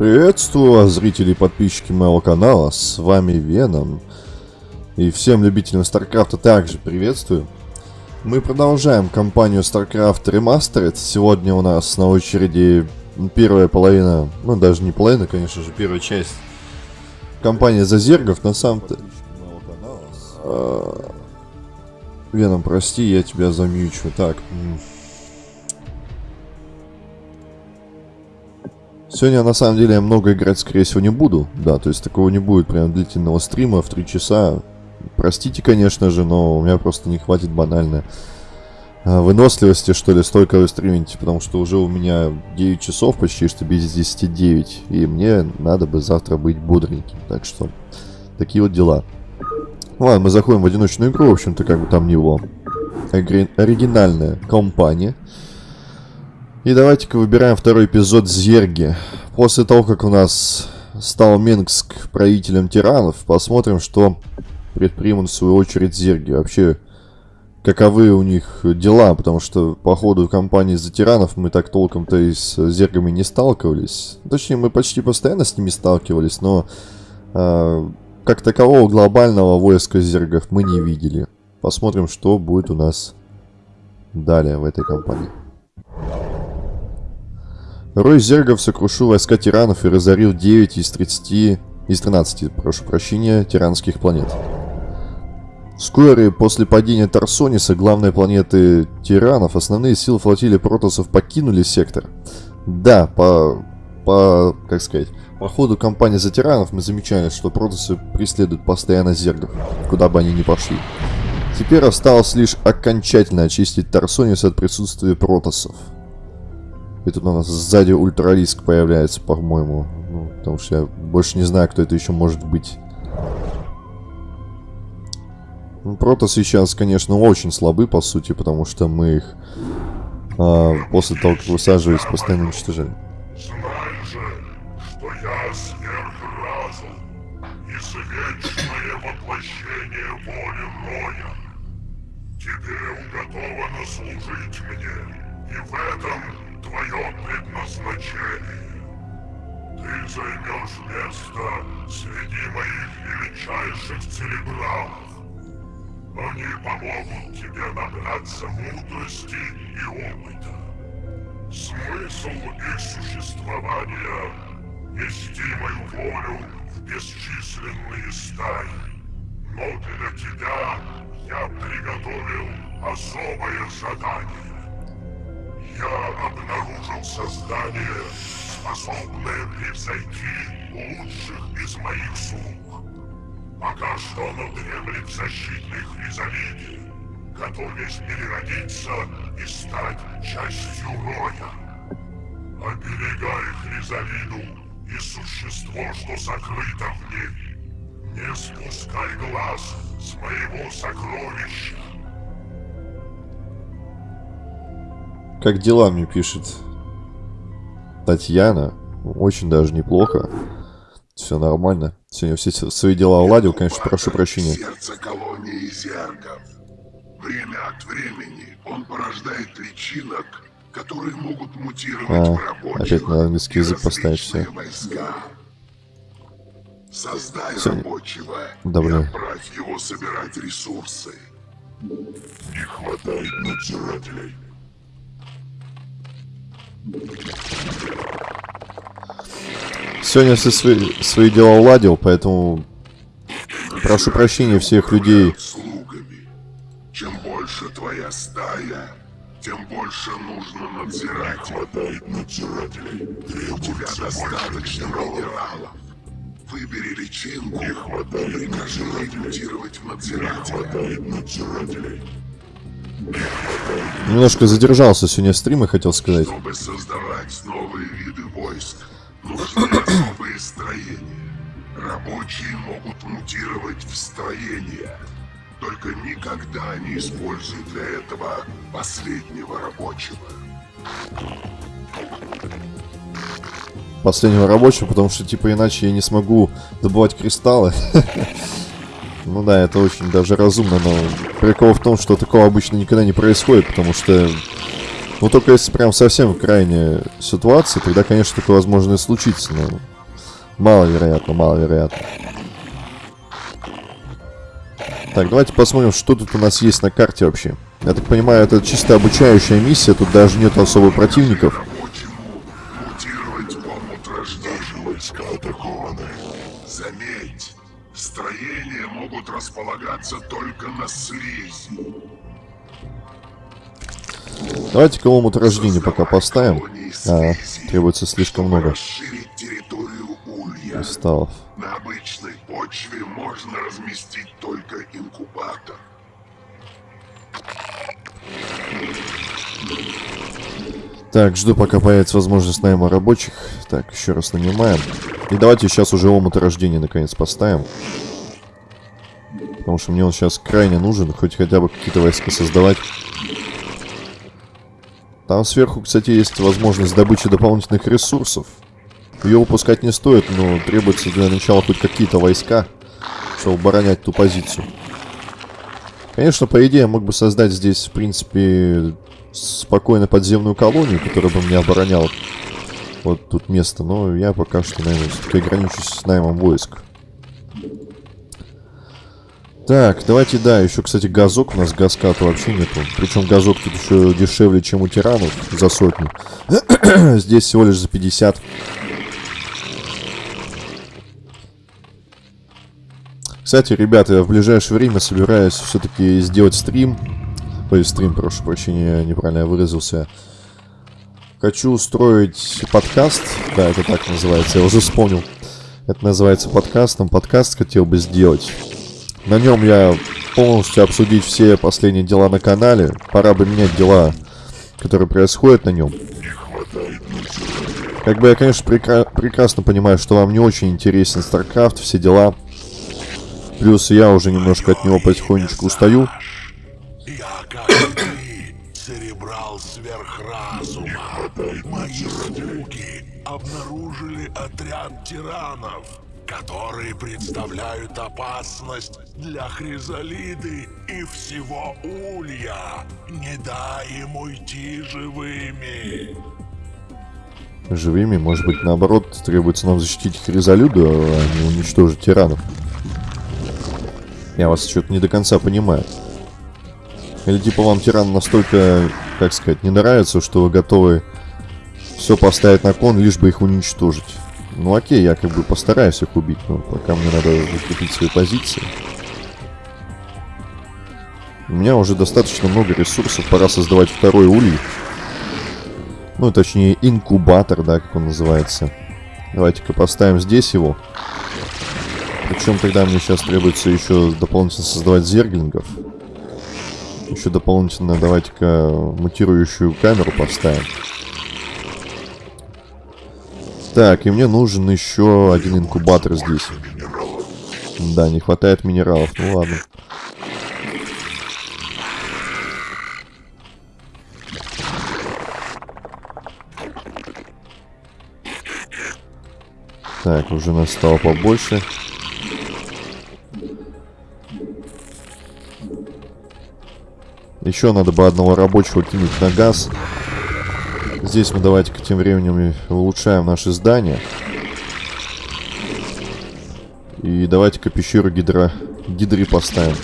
Приветствую вас, зрители и подписчики моего канала, с вами Веном. И всем любителям Старкрафта также приветствую. Мы продолжаем кампанию StarCraft Remastered. Сегодня у нас на очереди первая половина, ну даже не половина, конечно же, первая часть кампании Зазергов. На самом-то... А, Веном, прости, я тебя замьючу. Так, Сегодня, на самом деле, я много играть, скорее всего, не буду. Да, то есть такого не будет прям длительного стрима в 3 часа. Простите, конечно же, но у меня просто не хватит банально а, выносливости, что ли, столько вы стримите, потому что уже у меня 9 часов почти, что без 10 9, и мне надо бы завтра быть бодреньким, так что такие вот дела. Ладно, мы заходим в одиночную игру, в общем-то, как бы там него. Оригинальная компания. И давайте-ка выбираем второй эпизод Зерги. После того, как у нас стал Минск правителем тиранов, посмотрим, что предпримут в свою очередь Зерги. Вообще, каковы у них дела, потому что по ходу кампании за тиранов мы так толком-то и с Зергами не сталкивались. Точнее, мы почти постоянно с ними сталкивались, но э, как такового глобального войска Зергов мы не видели. Посмотрим, что будет у нас далее в этой кампании. Рой Зергов сокрушил войска тиранов и разорил 9 из 30... из 13, прошу прощения, тиранских планет. Вскоре после падения Тарсониса, главной планеты тиранов, основные силы флотилии протосов покинули сектор. Да, по... по... как сказать... По ходу кампании за тиранов мы замечали, что протосы преследуют постоянно зергов, куда бы они ни пошли. Теперь осталось лишь окончательно очистить Тарсонис от присутствия протосов. И тут у нас сзади ультралиск появляется, по-моему. Ну, потому что я больше не знаю, кто это еще может быть. Ну, протосы сейчас, конечно, очень слабы, по сути, потому что мы их а, после того, как высаживались, постоянно уничтожали. Знай служить мне, и в этом твое предназначение. Ты займешь место среди моих величайших церебралов. Они помогут тебе набраться мудрости и опыта. Смысл их существования — нести мою волю в бесчисленные стаи. Но для тебя я приготовил особое задание. Я обнаружил создание, способное превзойти лучших из моих слуг. Пока что оно дремлет в защитной хризалиде, готовясь переродиться и стать частью роя. Оберегай хризалиду и существо, что сокрыто в ней. Не спускай глаз с моего сокровища. Как дела, мне пишет Татьяна. Очень даже неплохо. Все нормально. Сегодня все свои дела уладил, конечно, прошу прощения. Сердце колонии зергов. Время от времени он порождает личинок, которые могут мутировать а, в рабочих опять на английский язык поставить все. Войска. Создай все. рабочего Добрый. и отправь его собирать ресурсы. Не хватает надзирателей. Сегодня все свои, свои дела уладил, поэтому прошу прощения всех людей. Чем больше твоя стая, тем больше нужно надзирать. Не хватает надзирателей. У тебя достаточно минералов. Выбери личинку Не хватает прикажи рекрутировать в надзирателя. Не хватает надзирателей. Немножко задержался сегодня стрима, хотел сказать. Чтобы создавать новые виды войск, нужны особые строения. Рабочие могут мутировать в строения. Только никогда не используй для этого последнего рабочего. Последнего рабочего, потому что, типа, иначе я не смогу добывать кристаллы. Ну да, это очень даже разумно, но прикол в том, что такого обычно никогда не происходит, потому что Ну, только если прям совсем крайняя ситуация, тогда, конечно, такое возможно и случится, но маловероятно, маловероятно. Так, давайте посмотрим, что тут у нас есть на карте вообще. Я так понимаю, это чисто обучающая миссия, тут даже нет особо противников. Могут располагаться только на слизи. Давайте-ка омут рождения пока поставим. А, требуется слишком много кристаллов. На обычной почве можно разместить только инкубатор. Так, жду, пока появится возможность найма рабочих. Так, еще раз нанимаем. И давайте сейчас уже омут рождения наконец поставим. Потому что мне он сейчас крайне нужен, хоть хотя бы какие-то войска создавать. Там сверху, кстати, есть возможность добычи дополнительных ресурсов. Ее упускать не стоит, но требуется для начала хоть какие-то войска, чтобы оборонять ту позицию. Конечно, по идее, я мог бы создать здесь, в принципе, спокойно подземную колонию, которая бы мне обороняла вот тут место, но я пока что, наверное, ограничусь с наймом войск. Так, давайте, да, еще, кстати, газок. У нас газка-то вообще нету. Причем газок тут еще дешевле, чем у тиранов за сотню. Здесь всего лишь за 50. Кстати, ребята, я в ближайшее время собираюсь все-таки сделать стрим. Ой, стрим, прошу прощения, неправильно я выразился. Хочу устроить подкаст. Да, это так называется, я уже вспомнил. Это называется подкастом. Подкаст хотел бы сделать. На нем я полностью обсудить все последние дела на канале. Пора бы менять дела, которые происходят на нем. Как бы я, конечно, прекра прекрасно понимаю, что вам не очень интересен StarCraft, все дела. Плюс я уже немножко от него потихонечку устаю. Обнаружили отряд тиранов которые представляют опасность для Хризалиды и всего Улья. Не дай им уйти живыми. Живыми, может быть, наоборот, требуется нам защитить Хризалиду, а не уничтожить тиранов. Я вас что-то не до конца понимаю. Или типа вам тиран настолько, как сказать, не нравится, что вы готовы все поставить на кон, лишь бы их уничтожить. Ну окей, я как бы постараюсь их убить, но пока мне надо закрепить свои позиции. У меня уже достаточно много ресурсов, пора создавать второй улей. Ну, точнее, инкубатор, да, как он называется. Давайте-ка поставим здесь его. Причем тогда мне сейчас требуется еще дополнительно создавать зерглингов. Еще дополнительно давайте-ка мутирующую камеру поставим. Так, и мне нужен еще один инкубатор здесь. Да, не хватает минералов. Ну ладно. Так, уже нас стало побольше. Еще надо бы одного рабочего кинуть на газ. Здесь мы давайте-ка тем временем улучшаем наше здание. И давайте-ка пещеру гидро... гидри поставим.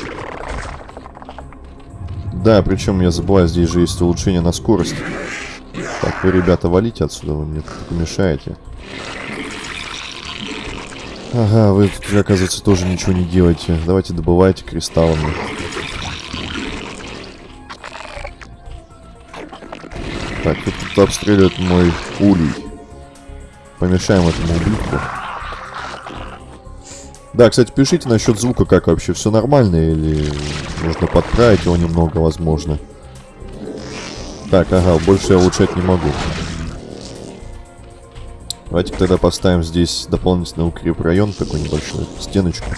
Да, причем я забываю, здесь же есть улучшение на скорость. Так, вы, ребята, валите отсюда, вы мне тут мешаете. Ага, вы оказывается, тоже ничего не делаете. Давайте добывайте кристаллами. Тут, обстреливает мой улей. Помешаем этому ублюдку. Да, кстати, пишите насчет звука, как вообще, все нормально или нужно подправить его немного, возможно. Так, ага, больше я улучшать не могу. Давайте тогда поставим здесь дополнительный укреп район, такой небольшой, стеночку.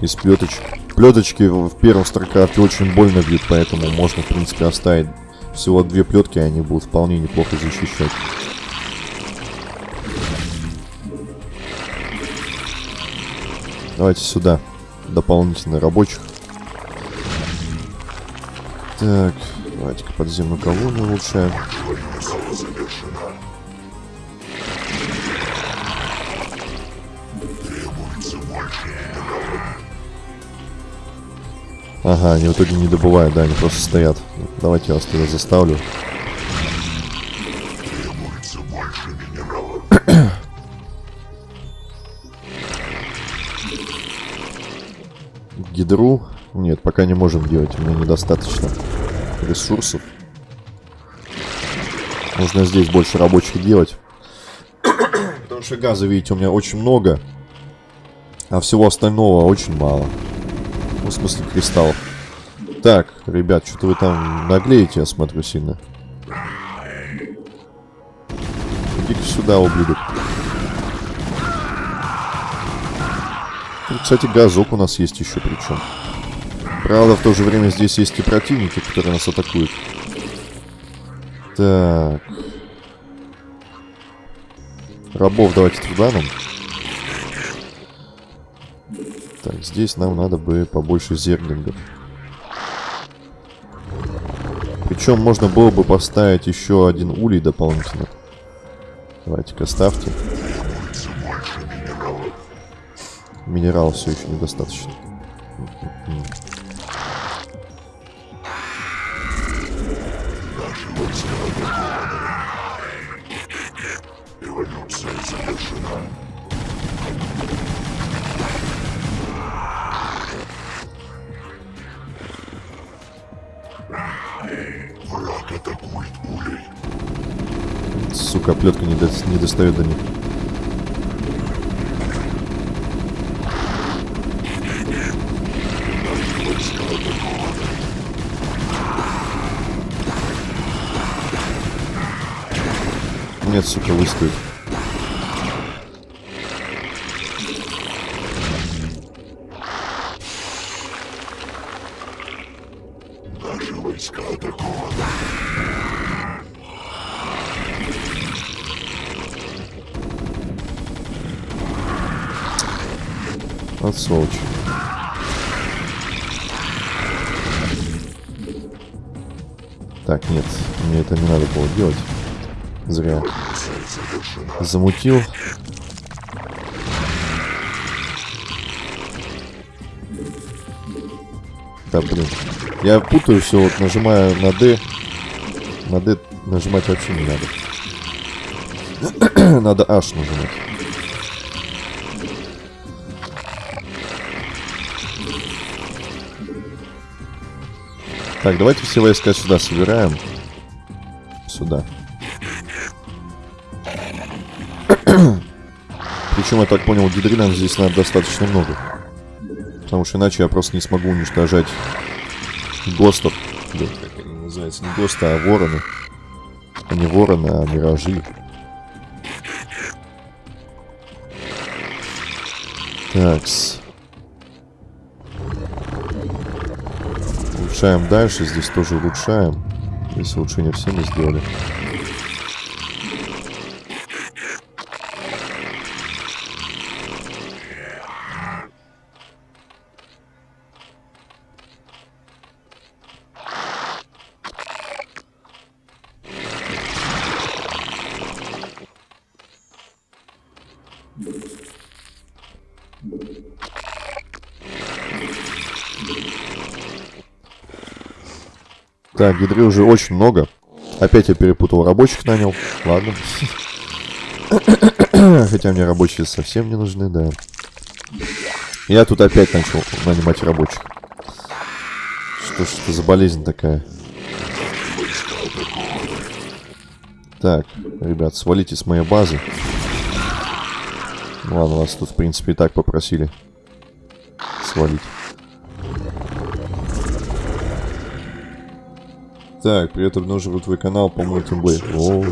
Из плеточек. Плеточки в первом старкрафте очень больно бьют, поэтому можно, в принципе, оставить всего две плетки, они будут вполне неплохо защищать. Давайте сюда. Дополнительно рабочих. Так, Давайте-ка подземную колонию улучшаем. Ага, они в итоге не добывают, да, они просто стоят. Давайте я вас туда заставлю. Гидру. Нет, пока не можем делать. У меня недостаточно ресурсов. Нужно здесь больше рабочих делать. Потому что газа, видите, у меня очень много. А всего остального очень мало. Ну, в смысле, кристаллов. Так, ребят, что-то вы там наглеете, я смотрю, сильно. Иди-ка сюда, ублюдок. Кстати, газок у нас есть еще причем. Правда, в то же время здесь есть и противники, которые нас атакуют. Так. Рабов давайте туда нам. Так, здесь нам надо бы побольше зерглингов. Причем можно было бы поставить еще один улей дополнительно. Давайте-ка ставьте. Минерал все еще недостаточно. Сука, плетка не, до... не достает до них. Нет, сука, выстоит. Наши войска атакованы. От сволочь. Так, нет, мне это не надо было делать. Зря. Замутил. Да, блин. Я путаю все, вот нажимаю на D. На D нажимать вообще не надо. надо H нажимать. Так, давайте все войска сюда собираем. Сюда. Причем, я так понял, гидринам здесь надо достаточно много. Потому что иначе я просто не смогу уничтожать ГОСТов. Да, как они называются? Не ГОСТы, а вороны. А не вороны, а миражи. Такс. Улучшаем дальше. Здесь тоже улучшаем. Здесь улучшение все мы сделали. Так, гидры уже очень много. Опять я перепутал рабочих нанял. Ладно. Хотя мне рабочие совсем не нужны, да. Я тут опять начал нанимать рабочих. Что ж это за болезнь такая? Так, ребят, свалите с моей базы. Ладно, вас тут, в принципе, и так попросили свалить. Так, привет, обнаруживаю твой канал по. О.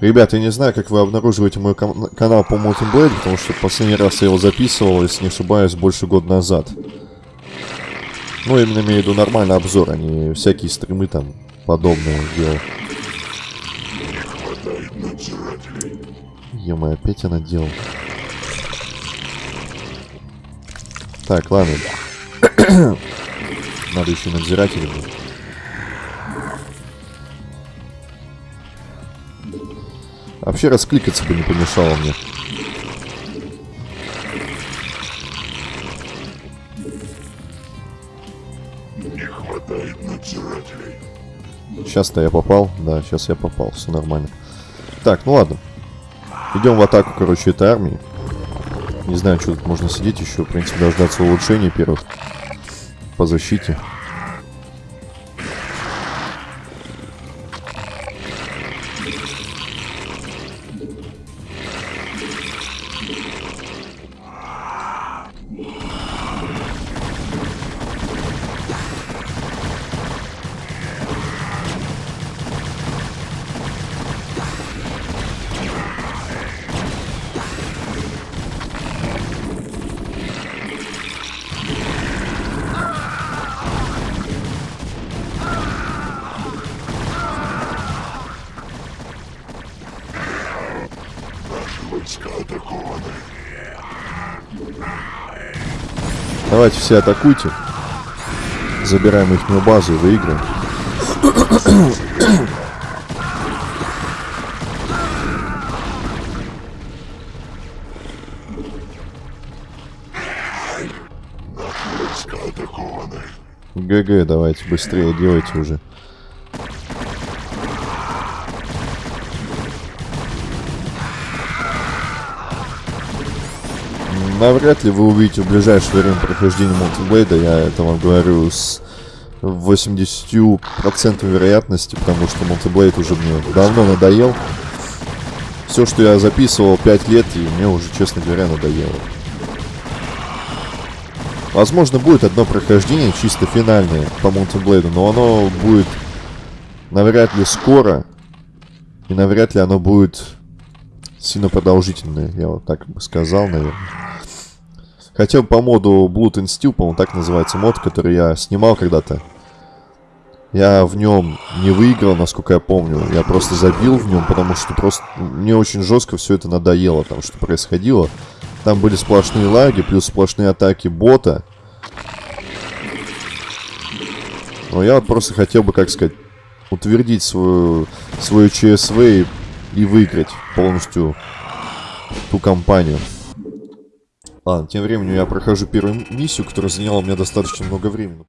Ребята, я не знаю, как вы обнаруживаете мой кан канал по Multiblade, потому что последний раз я его записывал, если не ошибаюсь, больше года назад. Ну, именно имею в виду нормальный обзор, а не всякие стримы там подобные делал. Ё опять я наделал. Так, ладно. Надо еще надзирателя. Вообще раскликаться бы не помешало мне. Не хватает надзирателей. Сейчас-то я попал. Да, сейчас я попал. Все нормально. Так, ну ладно. Идем в атаку, короче, этой армии. Не знаю, что тут можно сидеть еще. В принципе, дождаться улучшений первых. По защите. Давайте все атакуйте. Забираем их базу и выиграем. ГГ, давайте быстрее делайте уже. Навряд ли вы увидите в ближайшее время прохождение мультиблейда, я это вам говорю с 80% вероятности, потому что мультиблейд уже мне давно надоел. Все, что я записывал 5 лет, и мне уже, честно говоря, надоело. Возможно, будет одно прохождение, чисто финальное по мультиблейду, но оно будет навряд ли скоро, и навряд ли оно будет сильно продолжительное, я вот так бы сказал, наверное. Хотя бы по моду Blood and Steel, по-моему, так называется мод, который я снимал когда-то. Я в нем не выиграл, насколько я помню. Я просто забил в нем, потому что просто мне очень жестко все это надоело, там, что происходило. Там были сплошные лаги, плюс сплошные атаки бота. Но я вот просто хотел бы, как сказать, утвердить свою, свою ЧСВ и, и выиграть полностью ту кампанию. Ладно, тем временем я прохожу первую миссию, которая заняла у меня достаточно много времени.